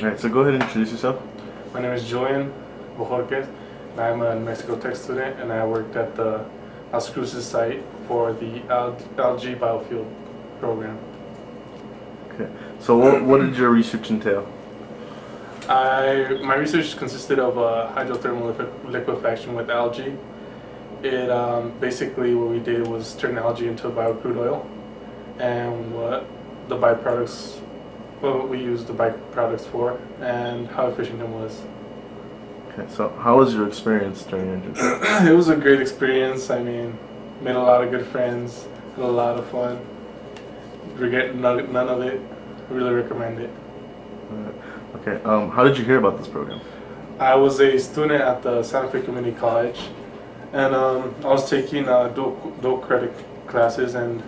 Alright, so go ahead and introduce yourself. My name is Julian Bojorquez, and I'm a Mexico Tech student, and I worked at the Las Cruces site for the algae biofuel program. Okay. So what, what did your research entail? I my research consisted of uh, hydrothermal liquef- liquefaction with algae. It um, basically what we did was turn algae into biocrude oil, and what the byproducts, what we used the byproducts for, and how efficient it was. Okay. So how was your experience during your internship? it was a great experience. I mean, made a lot of good friends, had a lot of fun. Regret none, of it. Really recommend it. Okay. Um, how did you hear about this program? I was a student at the Santa Fe Community College, and um, I was taking uh, dual, dual credit classes, and